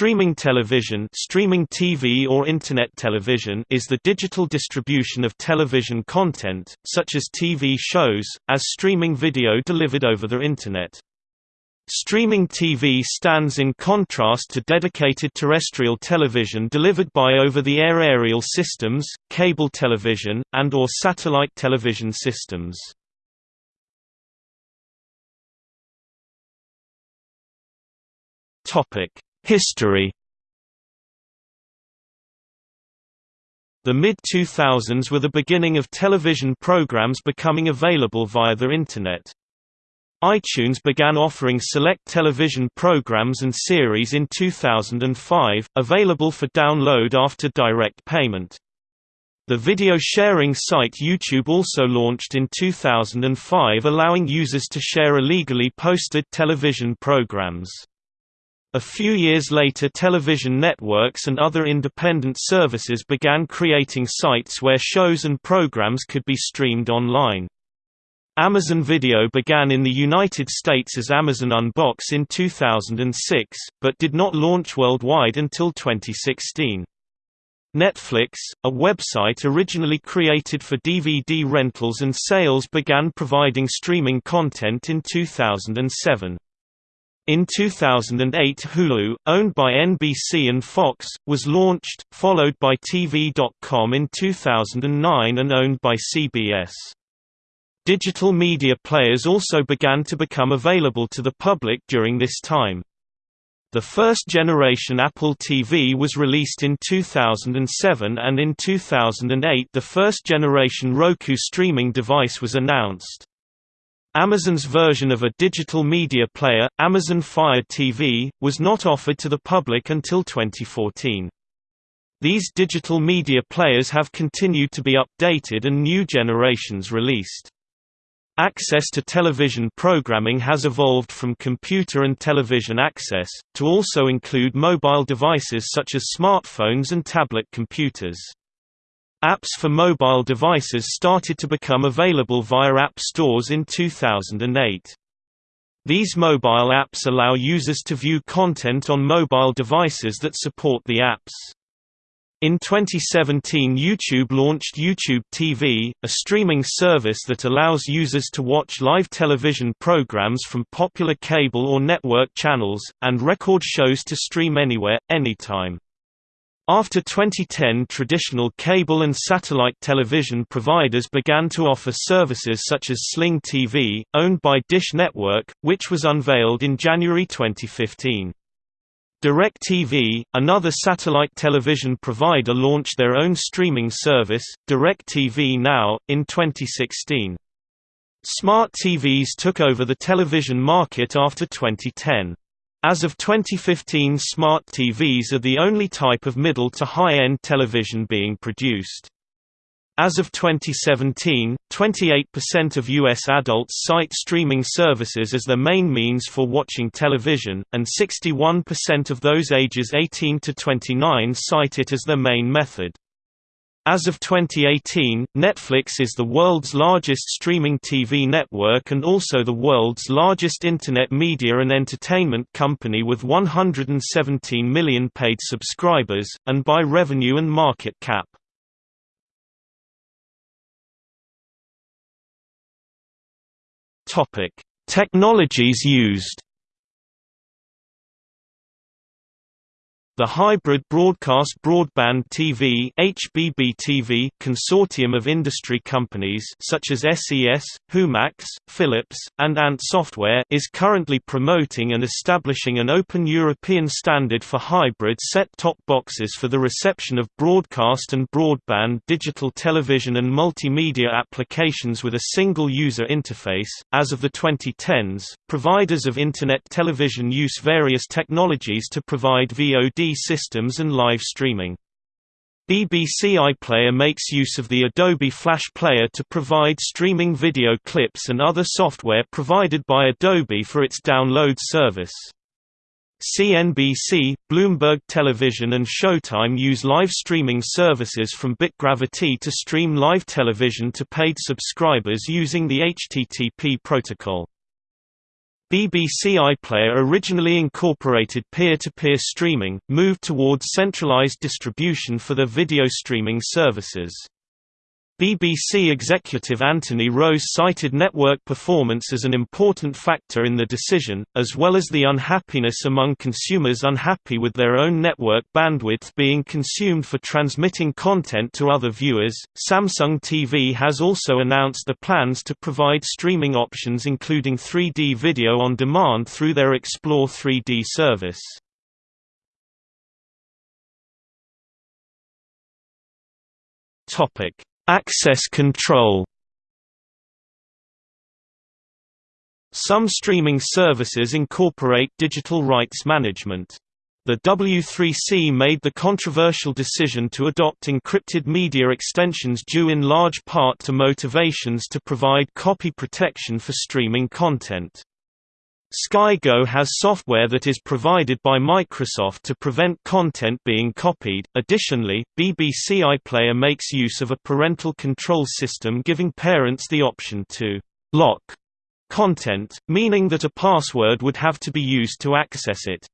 Streaming television streaming TV or Internet television is the digital distribution of television content, such as TV shows, as streaming video delivered over the Internet. Streaming TV stands in contrast to dedicated terrestrial television delivered by over-the-air aerial systems, cable television, and or satellite television systems. History The mid-2000s were the beginning of television programs becoming available via the Internet iTunes began offering select television programs and series in 2005, available for download after direct payment. The video sharing site YouTube also launched in 2005 allowing users to share illegally posted television programs. A few years later television networks and other independent services began creating sites where shows and programs could be streamed online. Amazon Video began in the United States as Amazon Unbox in 2006, but did not launch worldwide until 2016. Netflix, a website originally created for DVD rentals and sales began providing streaming content in 2007. In 2008 Hulu, owned by NBC and Fox, was launched, followed by TV.com in 2009 and owned by CBS. Digital media players also began to become available to the public during this time. The first generation Apple TV was released in 2007 and in 2008 the first generation Roku streaming device was announced. Amazon's version of a digital media player, Amazon Fire TV, was not offered to the public until 2014. These digital media players have continued to be updated and new generations released. Access to television programming has evolved from computer and television access, to also include mobile devices such as smartphones and tablet computers. Apps for mobile devices started to become available via app stores in 2008. These mobile apps allow users to view content on mobile devices that support the apps. In 2017 YouTube launched YouTube TV, a streaming service that allows users to watch live television programs from popular cable or network channels, and record shows to stream anywhere, anytime. After 2010 traditional cable and satellite television providers began to offer services such as Sling TV, owned by Dish Network, which was unveiled in January 2015. DirecTV, another satellite television provider launched their own streaming service, DirecTV Now, in 2016. Smart TVs took over the television market after 2010. As of 2015 smart TVs are the only type of middle to high-end television being produced. As of 2017, 28% of U.S. adults cite streaming services as their main means for watching television, and 61% of those ages 18 to 29 cite it as their main method. As of 2018, Netflix is the world's largest streaming TV network and also the world's largest internet media and entertainment company with 117 million paid subscribers, and by revenue and market cap. Technologies used. The Hybrid Broadcast Broadband TV (HBB-TV) consortium of industry companies such as SES, Humax, Philips, and Ant Software is currently promoting and establishing an open European standard for hybrid set-top boxes for the reception of broadcast and broadband digital television and multimedia applications with a single user interface. As of the 2010s, providers of internet television use various technologies to provide VOD systems and live streaming. BBC iPlayer makes use of the Adobe Flash Player to provide streaming video clips and other software provided by Adobe for its download service. CNBC, Bloomberg Television and Showtime use live streaming services from Bitgravity to stream live television to paid subscribers using the HTTP protocol. BBC iPlayer originally incorporated peer-to-peer -peer streaming, moved towards centralized distribution for their video streaming services. BBC executive Anthony Rose cited network performance as an important factor in the decision, as well as the unhappiness among consumers unhappy with their own network bandwidth being consumed for transmitting content to other viewers. Samsung TV has also announced the plans to provide streaming options including 3D video on demand through their Explore 3D service. Topic Access control Some streaming services incorporate digital rights management. The W3C made the controversial decision to adopt encrypted media extensions due in large part to motivations to provide copy protection for streaming content. SkyGo has software that is provided by Microsoft to prevent content being copied. Additionally, BBC iPlayer makes use of a parental control system giving parents the option to lock content, meaning that a password would have to be used to access it.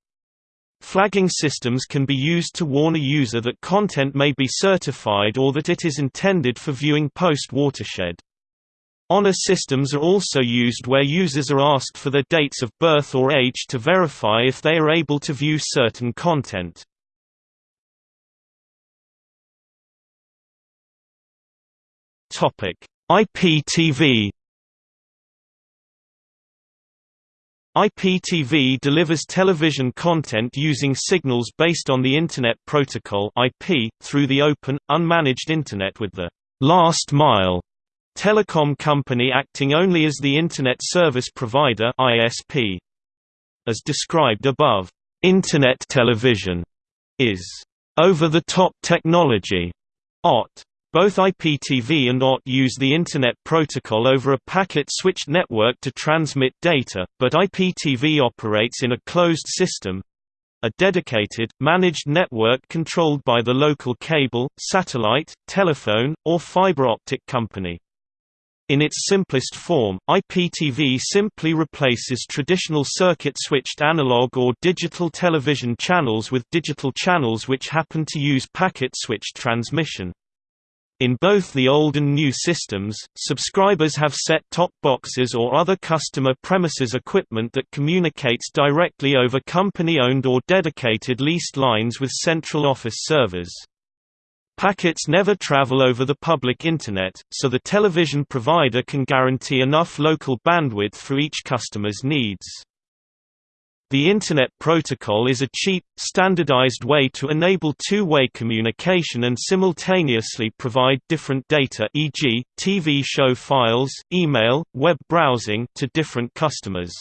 Flagging systems can be used to warn a user that content may be certified or that it is intended for viewing post-watershed. Honor systems are also used where users are asked for their dates of birth or age to verify if they are able to view certain content. IPTV IPTV delivers television content using signals based on the Internet Protocol IP, through the open, unmanaged Internet with the «last mile» Telecom company acting only as the Internet Service Provider ISP. As described above, Internet television is over-the-top technology. OTT. Both IPTV and OTT use the Internet Protocol over a packet-switched network to transmit data, but IPTV operates in a closed system—a dedicated, managed network controlled by the local cable, satellite, telephone, or fiber optic company. In its simplest form, IPTV simply replaces traditional circuit-switched analog or digital television channels with digital channels which happen to use packet-switched transmission. In both the old and new systems, subscribers have set-top boxes or other customer premises equipment that communicates directly over company-owned or dedicated leased lines with central office servers. Packets never travel over the public Internet, so the television provider can guarantee enough local bandwidth for each customer's needs. The Internet Protocol is a cheap, standardized way to enable two-way communication and simultaneously provide different data e.g., TV show files, email, web browsing to different customers.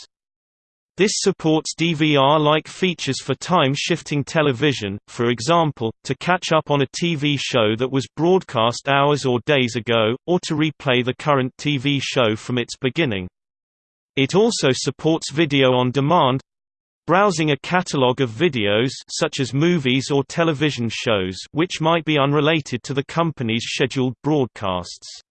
This supports DVR-like features for time-shifting television, for example, to catch up on a TV show that was broadcast hours or days ago, or to replay the current TV show from its beginning. It also supports video on demand, browsing a catalog of videos such as movies or television shows which might be unrelated to the company's scheduled broadcasts.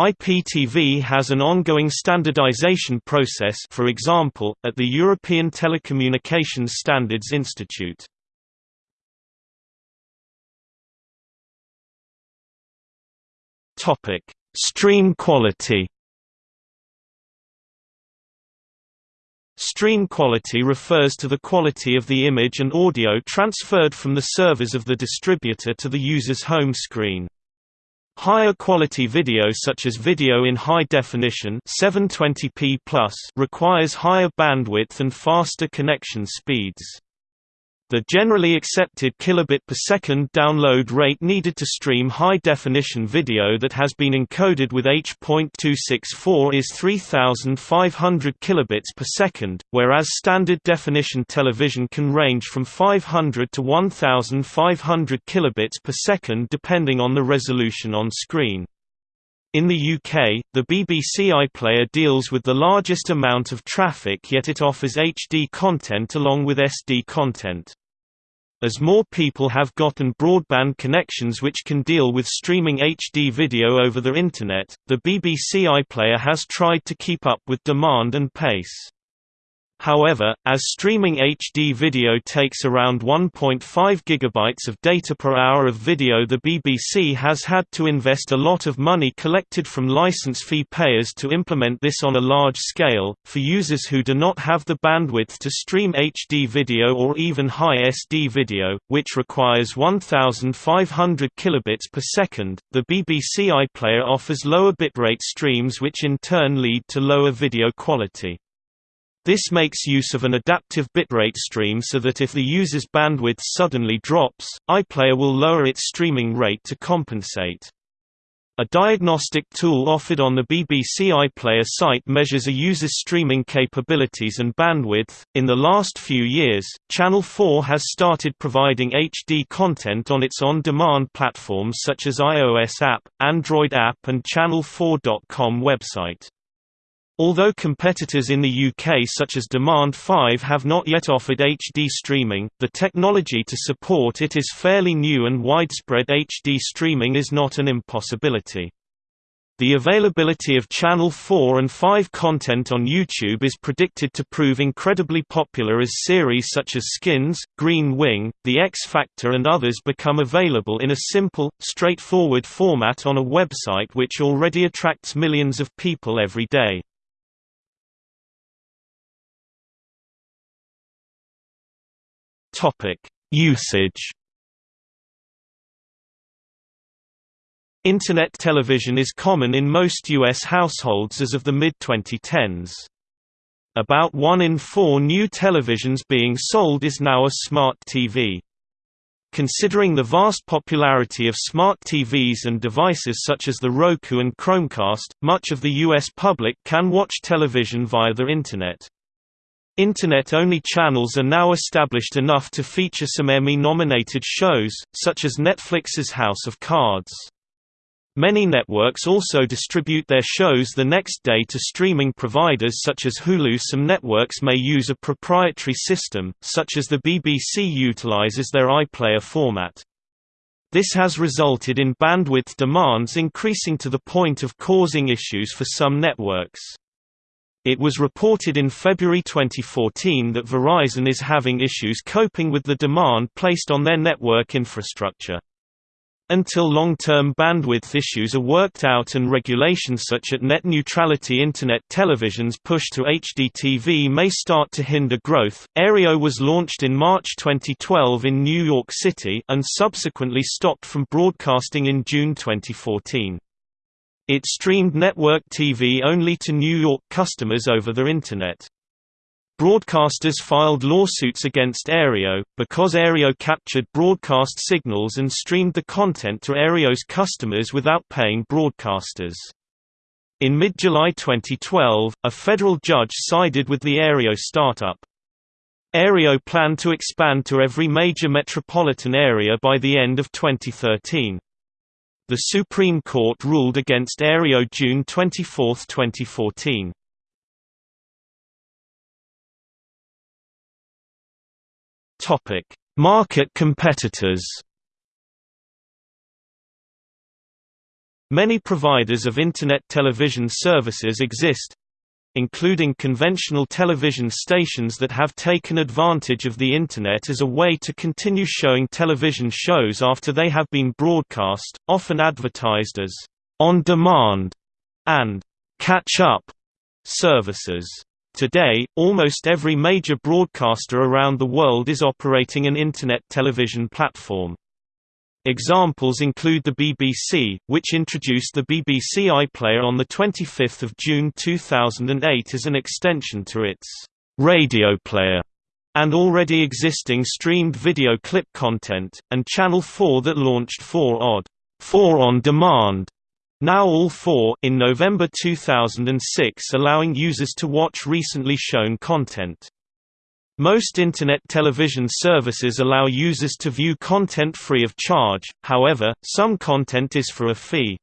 IPTV has an ongoing standardization process for example, at the European Telecommunications Standards Institute. Stream quality Stream quality refers to the quality of the image and audio transferred from the servers of the distributor to the user's home screen. Higher quality video such as video in high definition 720p requires higher bandwidth and faster connection speeds. The generally accepted kilobit per second download rate needed to stream high-definition video that has been encoded with H.264 is 3500 kilobits per second, whereas standard definition television can range from 500 to 1500 kilobits per second depending on the resolution on screen. In the UK, the BBC iPlayer deals with the largest amount of traffic yet it offers HD content along with SD content. As more people have gotten broadband connections which can deal with streaming HD video over the Internet, the BBC iPlayer has tried to keep up with demand and pace. However, as streaming HD video takes around 1.5 GB of data per hour of video the BBC has had to invest a lot of money collected from license fee payers to implement this on a large scale, for users who do not have the bandwidth to stream HD video or even high SD video, which requires 1500 kilobits per second. The BBC iPlayer offers lower bitrate streams which in turn lead to lower video quality. This makes use of an adaptive bitrate stream so that if the user's bandwidth suddenly drops, iPlayer will lower its streaming rate to compensate. A diagnostic tool offered on the BBC iPlayer site measures a user's streaming capabilities and bandwidth. In the last few years, Channel 4 has started providing HD content on its on demand platforms such as iOS app, Android app, and Channel4.com website. Although competitors in the UK such as Demand 5 have not yet offered HD streaming, the technology to support it is fairly new and widespread HD streaming is not an impossibility. The availability of Channel 4 and 5 content on YouTube is predicted to prove incredibly popular as series such as Skins, Green Wing, The X Factor and others become available in a simple, straightforward format on a website which already attracts millions of people every day. Usage. Internet television is common in most U.S. households as of the mid-2010s. About one in four new televisions being sold is now a smart TV. Considering the vast popularity of smart TVs and devices such as the Roku and Chromecast, much of the U.S. public can watch television via the Internet. Internet-only channels are now established enough to feature some Emmy-nominated shows, such as Netflix's House of Cards. Many networks also distribute their shows the next day to streaming providers such as Hulu. Some networks may use a proprietary system, such as the BBC utilizes their iPlayer format. This has resulted in bandwidth demands increasing to the point of causing issues for some networks. It was reported in February 2014 that Verizon is having issues coping with the demand placed on their network infrastructure. Until long-term bandwidth issues are worked out and regulations such as net neutrality Internet television's push to HDTV may start to hinder growth. Aereo was launched in March 2012 in New York City and subsequently stopped from broadcasting in June 2014. It streamed network TV only to New York customers over the Internet. Broadcasters filed lawsuits against Aereo, because Aereo captured broadcast signals and streamed the content to Aereo's customers without paying broadcasters. In mid-July 2012, a federal judge sided with the Aereo startup. Aereo planned to expand to every major metropolitan area by the end of 2013. The Supreme Court ruled against Aereo June 24, 2014. Topic: Market competitors. Many providers of Internet television services exist, including conventional television stations that have taken advantage of the Internet as a way to continue showing television shows after they have been broadcast, often advertised as on-demand and catch-up services. Today, almost every major broadcaster around the world is operating an Internet television platform. Examples include the BBC, which introduced the BBC iPlayer on 25 June 2008 as an extension to its radio player, and already existing streamed video clip content, and Channel 4 that launched 4oD 4 on demand now all 4 in November 2006 allowing users to watch recently shown content. Most Internet television services allow users to view content free of charge, however, some content is for a fee.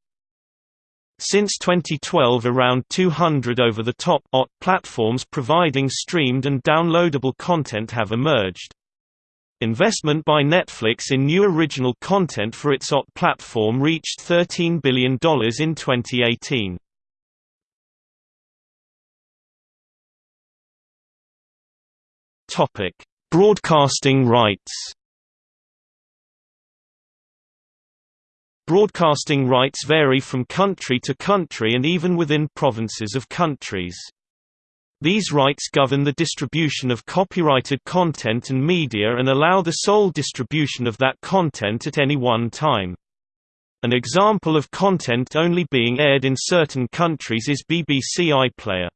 Since 2012 around 200 over-the-top OT platforms providing streamed and downloadable content have emerged. Investment by Netflix in new original content for its OTT platform reached $13 billion in 2018. Topic: Broadcasting rights. Broadcasting rights vary from country to country and even within provinces of countries. These rights govern the distribution of copyrighted content and media and allow the sole distribution of that content at any one time. An example of content only being aired in certain countries is BBC iPlayer.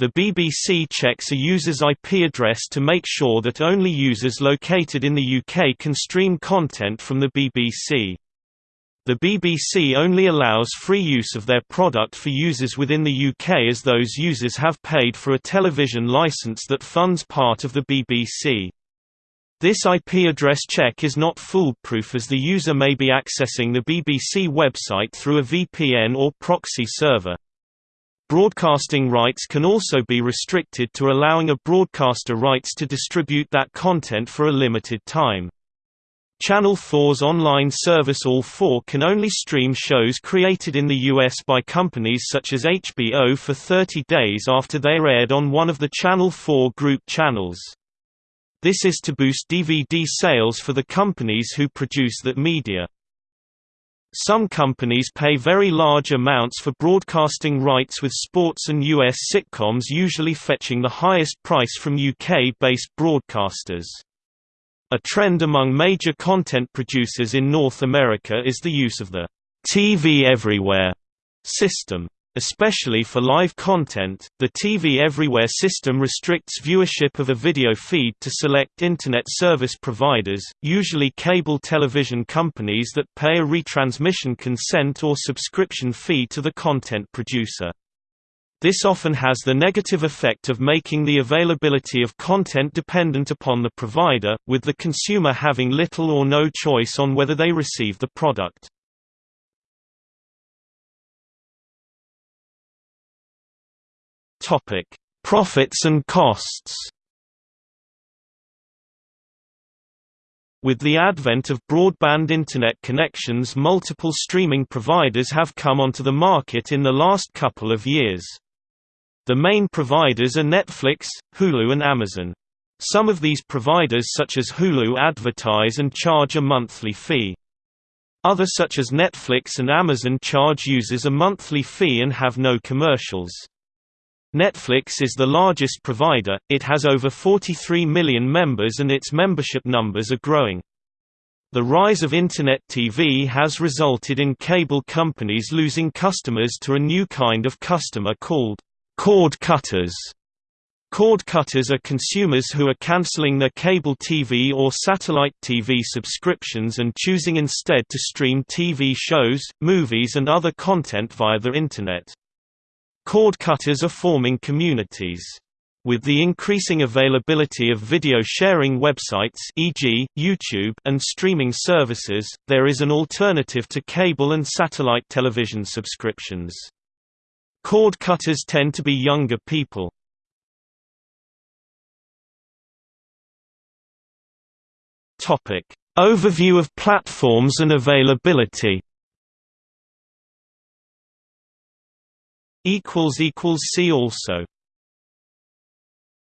The BBC checks a user's IP address to make sure that only users located in the UK can stream content from the BBC. The BBC only allows free use of their product for users within the UK as those users have paid for a television licence that funds part of the BBC. This IP address check is not foolproof as the user may be accessing the BBC website through a VPN or proxy server. Broadcasting rights can also be restricted to allowing a broadcaster rights to distribute that content for a limited time. Channel 4's online service All 4 can only stream shows created in the US by companies such as HBO for 30 days after they are aired on one of the Channel 4 group channels. This is to boost DVD sales for the companies who produce that media. Some companies pay very large amounts for broadcasting rights with sports and US sitcoms usually fetching the highest price from UK-based broadcasters. A trend among major content producers in North America is the use of the TV Everywhere system. Especially for live content, the TV Everywhere system restricts viewership of a video feed to select Internet service providers, usually cable television companies that pay a retransmission consent or subscription fee to the content producer. This often has the negative effect of making the availability of content dependent upon the provider, with the consumer having little or no choice on whether they receive the product. Topic: Profits and costs. With the advent of broadband internet connections multiple streaming providers have come onto the market in the last couple of years. The main providers are Netflix, Hulu and Amazon. Some of these providers such as Hulu advertise and charge a monthly fee. Others such as Netflix and Amazon charge users a monthly fee and have no commercials. Netflix is the largest provider, it has over 43 million members and its membership numbers are growing. The rise of Internet TV has resulted in cable companies losing customers to a new kind of customer called cord cutters. Cord cutters are consumers who are cancelling their cable TV or satellite TV subscriptions and choosing instead to stream TV shows, movies and other content via the Internet. Cord cutters are forming communities. With the increasing availability of video sharing websites e.g., YouTube and streaming services, there is an alternative to cable and satellite television subscriptions. Cord cutters tend to be younger people. Overview of platforms and availability See also